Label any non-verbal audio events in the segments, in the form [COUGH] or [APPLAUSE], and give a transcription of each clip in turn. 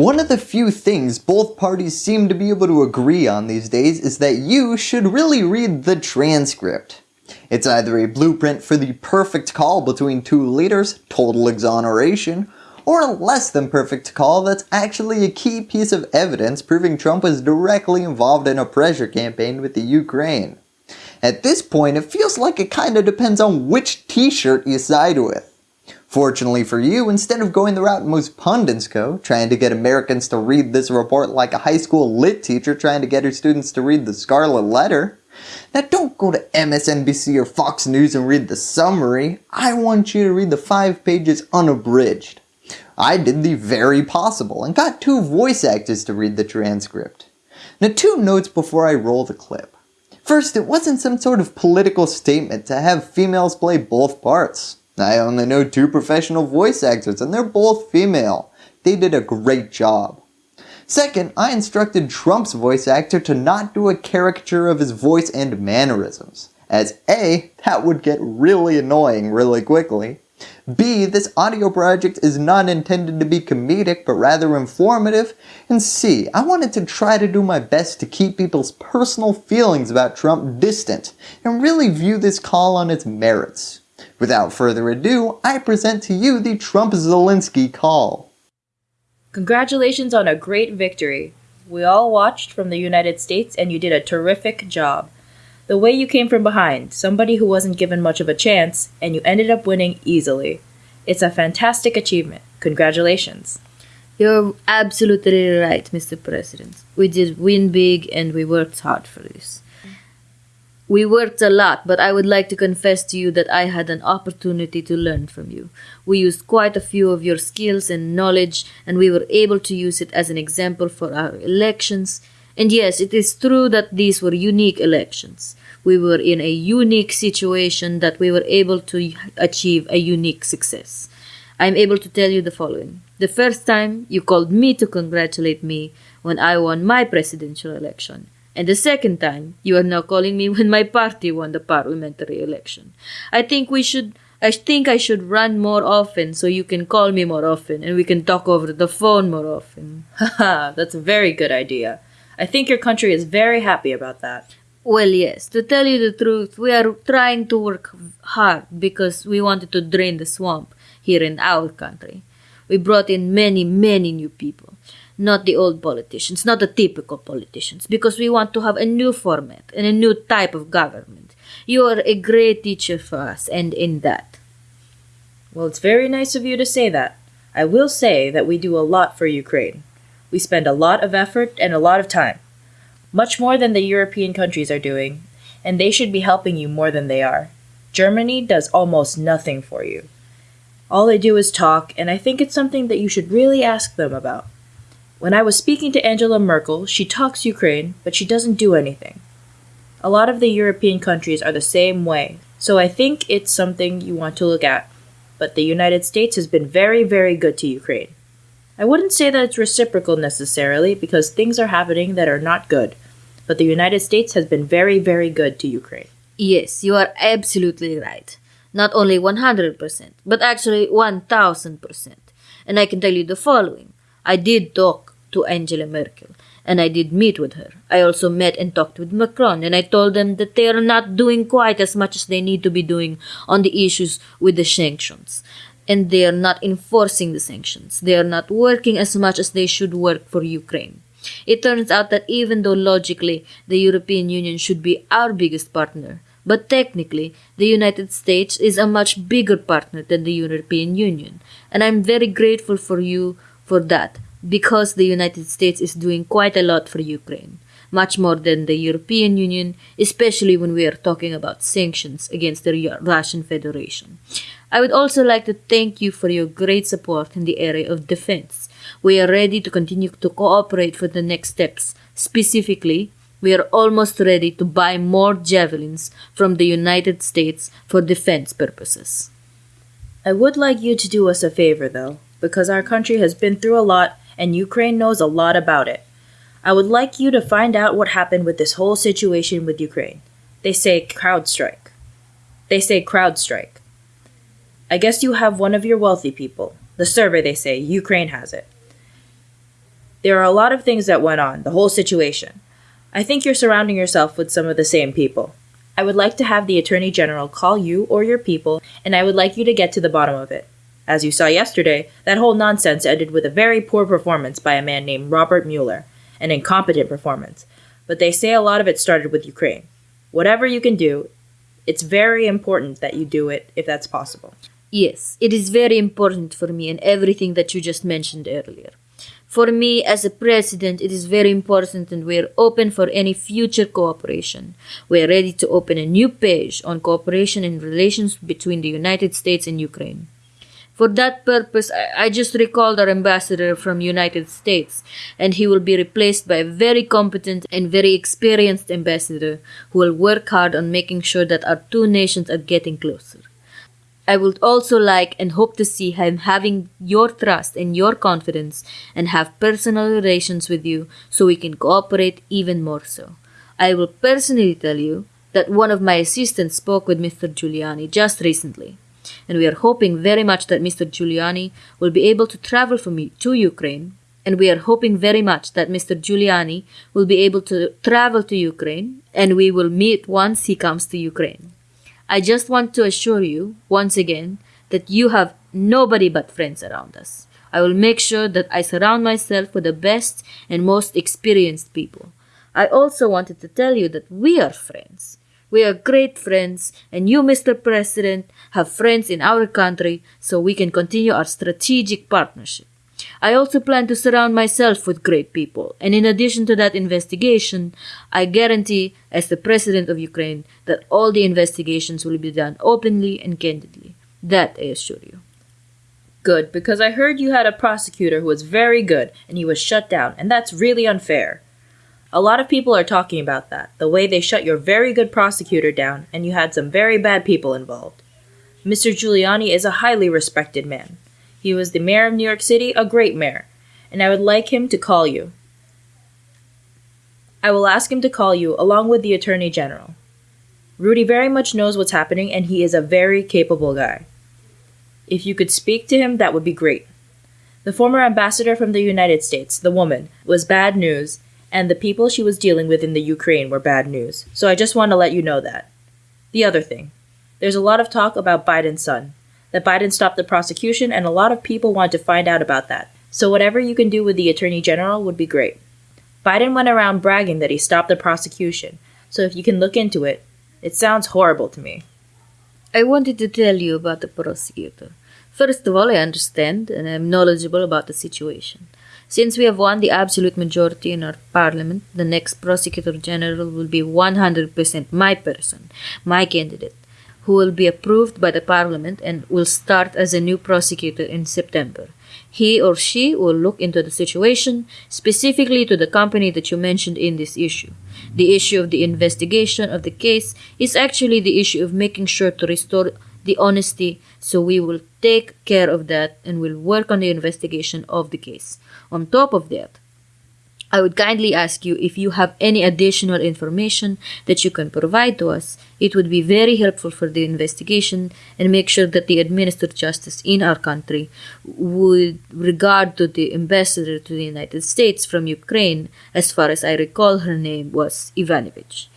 One of the few things both parties seem to be able to agree on these days is that you should really read the transcript. It's either a blueprint for the perfect call between two leaders, total exoneration, or a less than perfect call that's actually a key piece of evidence proving Trump was directly involved in a pressure campaign with the Ukraine. At this point, it feels like it kinda depends on which t-shirt you side with. Fortunately for you, instead of going the route most pundits go, trying to get Americans to read this report like a high school lit teacher trying to get her students to read the Scarlet Letter, now don't go to MSNBC or Fox News and read the summary, I want you to read the 5 pages unabridged. I did the very possible and got two voice actors to read the transcript. Now two notes before I roll the clip. First, it wasn't some sort of political statement to have females play both parts. I only know two professional voice actors and they're both female. They did a great job. Second, I instructed Trump's voice actor to not do a caricature of his voice and mannerisms, as A, that would get really annoying really quickly, B, this audio project is not intended to be comedic but rather informative, and C, I wanted to try to do my best to keep people's personal feelings about Trump distant and really view this call on its merits. Without further ado, I present to you the Trump-Zelensky call. Congratulations on a great victory. We all watched from the United States and you did a terrific job. The way you came from behind, somebody who wasn't given much of a chance, and you ended up winning easily. It's a fantastic achievement. Congratulations. You're absolutely right, Mr. President. We did win big and we worked hard for this. We worked a lot, but I would like to confess to you that I had an opportunity to learn from you. We used quite a few of your skills and knowledge, and we were able to use it as an example for our elections. And yes, it is true that these were unique elections. We were in a unique situation that we were able to achieve a unique success. I'm able to tell you the following. The first time, you called me to congratulate me when I won my presidential election. And the second time, you are now calling me when my party won the parliamentary election. I think we should I think I should run more often so you can call me more often and we can talk over the phone more often. [LAUGHS] Haha, that's a very good idea. I think your country is very happy about that. Well, yes, to tell you the truth, we are trying to work hard because we wanted to drain the swamp here in our country. We brought in many, many new people not the old politicians, not the typical politicians, because we want to have a new format and a new type of government. You are a great teacher for us, and in that. Well, it's very nice of you to say that. I will say that we do a lot for Ukraine. We spend a lot of effort and a lot of time. Much more than the European countries are doing, and they should be helping you more than they are. Germany does almost nothing for you. All they do is talk, and I think it's something that you should really ask them about. When I was speaking to Angela Merkel, she talks Ukraine, but she doesn't do anything. A lot of the European countries are the same way, so I think it's something you want to look at. But the United States has been very, very good to Ukraine. I wouldn't say that it's reciprocal necessarily, because things are happening that are not good, but the United States has been very, very good to Ukraine. Yes, you are absolutely right. Not only 100%, but actually 1000%. And I can tell you the following. I did talk to Angela Merkel, and I did meet with her. I also met and talked with Macron, and I told them that they are not doing quite as much as they need to be doing on the issues with the sanctions. And they are not enforcing the sanctions. They are not working as much as they should work for Ukraine. It turns out that even though logically the European Union should be our biggest partner, but technically, the United States is a much bigger partner than the European Union. And I'm very grateful for you for that because the United States is doing quite a lot for Ukraine, much more than the European Union, especially when we are talking about sanctions against the Russian Federation. I would also like to thank you for your great support in the area of defense. We are ready to continue to cooperate for the next steps. Specifically, we are almost ready to buy more javelins from the United States for defense purposes. I would like you to do us a favor, though, because our country has been through a lot and Ukraine knows a lot about it. I would like you to find out what happened with this whole situation with Ukraine. They say CrowdStrike. They say CrowdStrike. I guess you have one of your wealthy people. The server, they say, Ukraine has it. There are a lot of things that went on, the whole situation. I think you're surrounding yourself with some of the same people. I would like to have the Attorney General call you or your people, and I would like you to get to the bottom of it. As you saw yesterday, that whole nonsense ended with a very poor performance by a man named Robert Mueller, an incompetent performance. But they say a lot of it started with Ukraine. Whatever you can do, it's very important that you do it if that's possible. Yes, it is very important for me and everything that you just mentioned earlier. For me, as a president, it is very important and we are open for any future cooperation. We are ready to open a new page on cooperation and relations between the United States and Ukraine. For that purpose, I, just recalled our ambassador from United States, and he will be replaced by a very competent and very experienced ambassador who will work hard on making sure that our two nations are getting closer. I would also like and hope to see him having your trust and your confidence and have personal relations with you so we can cooperate even more so. I will personally tell you that one of my assistants spoke with Mr. Giuliani just recently, and we are hoping very much that Mr. Giuliani will be able to travel for me to Ukraine, and we are hoping very much that Mr. Giuliani will be able to travel to Ukraine, and we will meet once he comes to Ukraine. I just want to assure you, once again, that you have nobody but friends around us. I will make sure that I surround myself with the best and most experienced people. I also wanted to tell you that we are friends. We are great friends, and you, Mr. President, have friends in our country so we can continue our strategic partnership. I also plan to surround myself with great people, and in addition to that investigation, I guarantee, as the President of Ukraine, that all the investigations will be done openly and candidly. That I assure you. Good, because I heard you had a prosecutor who was very good and he was shut down, and that's really unfair. A lot of people are talking about that, the way they shut your very good prosecutor down and you had some very bad people involved. Mr. Giuliani is a highly respected man. He was the mayor of New York City, a great mayor, and I would like him to call you. I will ask him to call you along with the Attorney General. Rudy very much knows what's happening and he is a very capable guy. If you could speak to him, that would be great. The former ambassador from the United States, the woman, was bad news, and the people she was dealing with in the Ukraine were bad news. So I just want to let you know that. The other thing there's a lot of talk about Biden's son, that Biden stopped the prosecution, and a lot of people want to find out about that. So whatever you can do with the Attorney General would be great. Biden went around bragging that he stopped the prosecution, so if you can look into it, it sounds horrible to me. I wanted to tell you about the prosecutor. First of all, I understand and I'm knowledgeable about the situation. Since we have won the absolute majority in our parliament, the next prosecutor general will be 100% my person, my candidate, who will be approved by the parliament and will start as a new prosecutor in September. He or she will look into the situation specifically to the company that you mentioned in this issue. The issue of the investigation of the case is actually the issue of making sure to restore the honesty, so we will take care of that and will work on the investigation of the case. On top of that, I would kindly ask you if you have any additional information that you can provide to us. It would be very helpful for the investigation and make sure that the administered justice in our country would regard to the ambassador to the United States from Ukraine, as far as I recall her name was Ivanovich.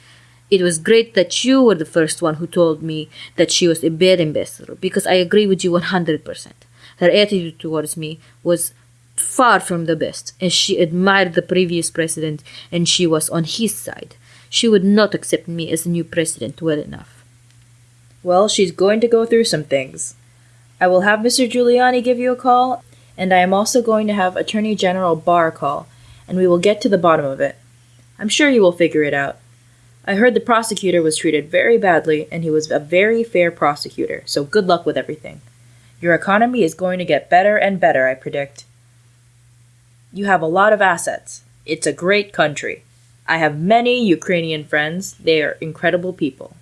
It was great that you were the first one who told me that she was a bad ambassador because I agree with you 100%. Her attitude towards me was far from the best, and she admired the previous president and she was on his side. She would not accept me as a new president well enough. Well, she's going to go through some things. I will have Mr. Giuliani give you a call, and I am also going to have Attorney General Barr call, and we will get to the bottom of it. I'm sure you will figure it out. I heard the prosecutor was treated very badly, and he was a very fair prosecutor, so good luck with everything. Your economy is going to get better and better, I predict. You have a lot of assets. It's a great country. I have many Ukrainian friends. They are incredible people.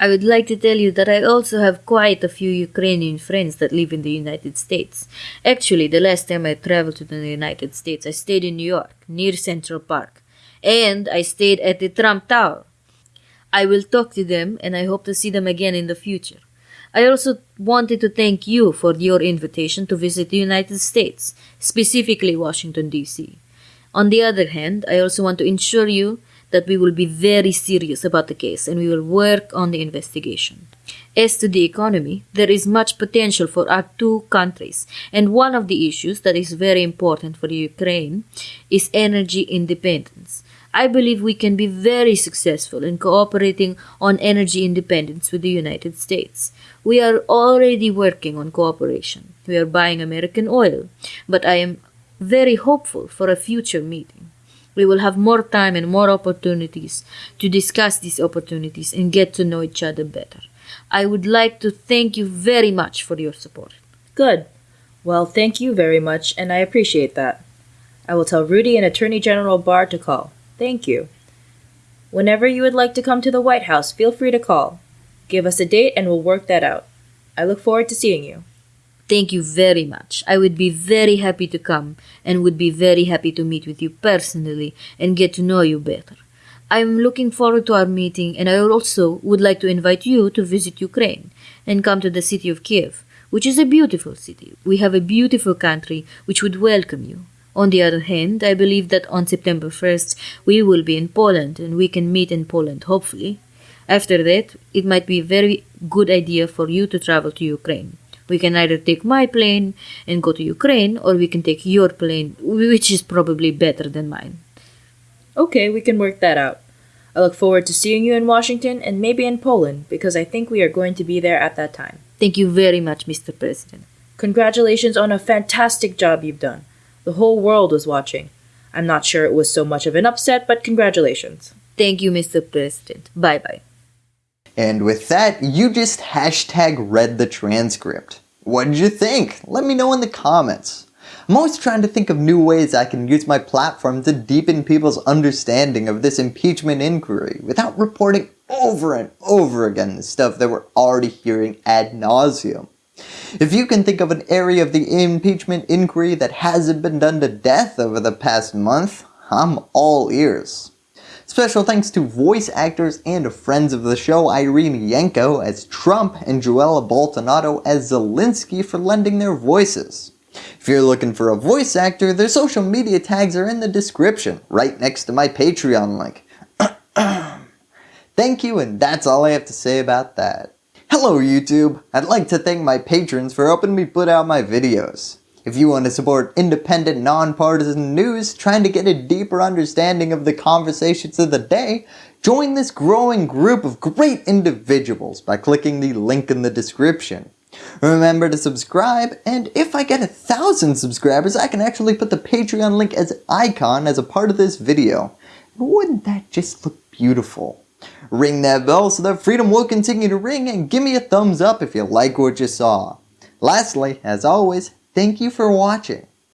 I would like to tell you that I also have quite a few Ukrainian friends that live in the United States. Actually, the last time I traveled to the United States, I stayed in New York, near Central Park. And I stayed at the Trump Tower. I will talk to them and I hope to see them again in the future. I also wanted to thank you for your invitation to visit the United States, specifically Washington, D.C. On the other hand, I also want to ensure you that we will be very serious about the case and we will work on the investigation. As to the economy, there is much potential for our two countries, and one of the issues that is very important for Ukraine is energy independence. I believe we can be very successful in cooperating on energy independence with the United States. We are already working on cooperation. We are buying American oil, but I am very hopeful for a future meeting. We will have more time and more opportunities to discuss these opportunities and get to know each other better. I would like to thank you very much for your support. Good. Well, thank you very much, and I appreciate that. I will tell Rudy and Attorney General Barr to call. Thank you. Whenever you would like to come to the White House, feel free to call. Give us a date and we'll work that out. I look forward to seeing you. Thank you very much. I would be very happy to come and would be very happy to meet with you personally and get to know you better. I am looking forward to our meeting and I also would like to invite you to visit Ukraine and come to the city of Kiev, which is a beautiful city. We have a beautiful country which would welcome you. On the other hand, I believe that on September 1st we will be in Poland and we can meet in Poland, hopefully. After that, it might be a very good idea for you to travel to Ukraine. We can either take my plane and go to Ukraine, or we can take your plane, which is probably better than mine. Okay, we can work that out. I look forward to seeing you in Washington and maybe in Poland because I think we are going to be there at that time. Thank you very much, Mr. President. Congratulations on a fantastic job you've done. The whole world was watching. I'm not sure it was so much of an upset, but congratulations. Thank you, Mr. President. Bye bye. And with that, you just hashtag read the transcript. What did you think? Let me know in the comments. I'm always trying to think of new ways I can use my platform to deepen people's understanding of this impeachment inquiry without reporting over and over again the stuff that we're already hearing ad nauseum. If you can think of an area of the impeachment inquiry that hasn't been done to death over the past month, I'm all ears. Special thanks to voice actors and friends of the show Irene Yanko as Trump and Joella Boltonato as Zelensky for lending their voices. If you're looking for a voice actor, their social media tags are in the description, right next to my Patreon link. [CLEARS THROAT] Thank you and that's all I have to say about that. Hello YouTube! I'd like to thank my patrons for helping me put out my videos. If you want to support independent, nonpartisan news trying to get a deeper understanding of the conversations of the day, join this growing group of great individuals by clicking the link in the description. Remember to subscribe, and if I get a thousand subscribers, I can actually put the Patreon link as icon as a part of this video. Wouldn't that just look beautiful? Ring that bell so that freedom will continue to ring and give me a thumbs up if you like what you saw. Lastly, as always, thank you for watching.